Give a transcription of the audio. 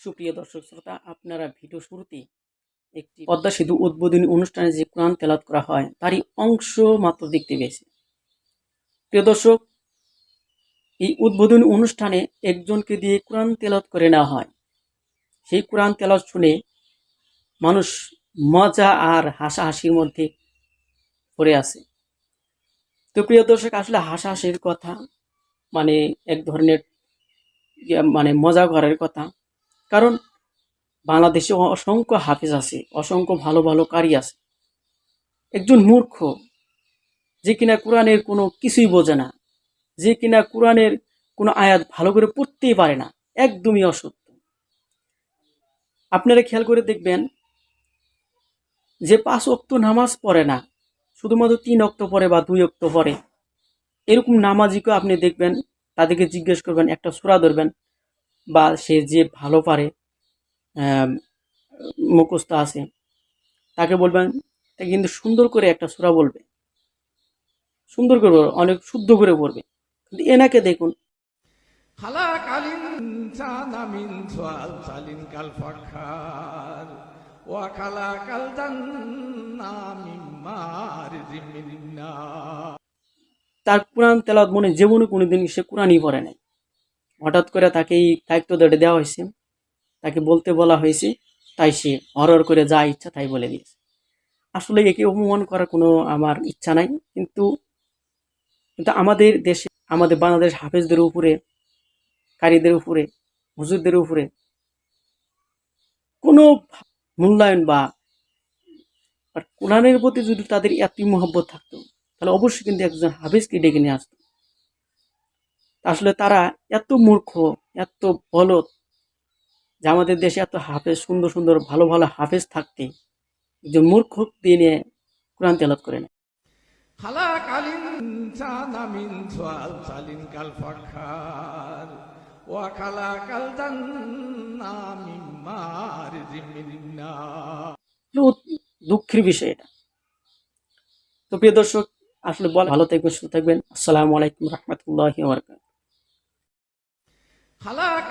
সুপ্রিয় দর্শক শ্রোতা, আপনারা ভিডিও শুরুতে একটি পদ্মা সেতু উদ্বোধনী অনুষ্ঠানে যে কোরআন তেলাত করা হয়, তারই অংশ মাত্র দেখতে পেয়েছে। প্রিয় দর্শক, এই উদ্বোধনী অনুষ্ঠানে একজনকে দিয়ে কোরআন তেলাত করে নেওয়া হয়। সেই কোরআন তেলাত শুনে মানুষ মজা আর হাসাহাসির মধ্যে পড়ে আছে। তো প্রিয় দর্শক, আসলে হাসাহাসির কথা মানে এক ধরনের মানে মজা করার কথা। কারণ বাংলাদেশে অসংখ্য হাফিজ আছে, অসংখ্য ভালো ভালো কারি আছে। একজন মূর্খ, যে কিনা কোরআনের কোনো কিছুই বোঝে না, যে কিনা কোরআনের কোনো আয়াত ভালো করে পড়তেই পারে না, একদমই অসত্য। আপনারা খেয়াল করে দেখবেন যে পাঁচ অক্ত নামাজ পড়ে না শুধুমাত্র তিন অক্ত পরে বা দুই অক্ত পরে। এরকম নামাজিকেও আপনি দেখবেন, তাদেরকে জিজ্ঞেস করবেন, একটা সুরা ধরবেন, বা সে যে ভালো পারে মুখস্থ আছে, তাকে বলবেন তাকে কিন্তু সুন্দর করে একটা সুরা বলবে। সুন্দর করে অনেক শুদ্ধ করে পড়বে কিন্তু এনাকে দেখুন। তার কোরআন তেলাওয়াত মনে জীবনে কোনোদিন সে কোরআনই পড়ে নাই। হঠাৎ করে তাকে এই দায়িত্ব দিয়ে দেওয়া হয়েছে। তাকে বলতে বলা হয়েছে, তাই সে হরর করে যা ইচ্ছা তাই বলে দিয়েছে। আসলে একে অপমান করার কোনো আমার ইচ্ছা নাই, কিন্তু কিন্তু আমাদের দেশে, আমাদের বাংলাদেশ হাফেজদের উপরে, কারীদের উপরে, হুজুরদের উপরে কোনো মূল্যায়ন বা আর কোরআনের প্রতি যদি তাদের এত মহব্বত থাকতো তাহলে অবশ্যই কিন্তু একজন হাফেজকে ডেকে নিয়ে আসতো। আসলে তারা এত মূর্খ এত বলদ যে আমাদের দেশে এত হাফেজ সুন্দর সুন্দর ভালো ভালো হাফেজ থাকতে একজন মূর্খ দিয়ে নিয়ে কোরআন তেলাত করে নেয় দুঃখের বিষয় এটা। তো প্রিয় দর্শক, আসলে বল, ভালো থাকবেন, সুস্থ থাকবেন। আসসালামু আলাইকুম রহমতুল্লাহ বরকাত خلق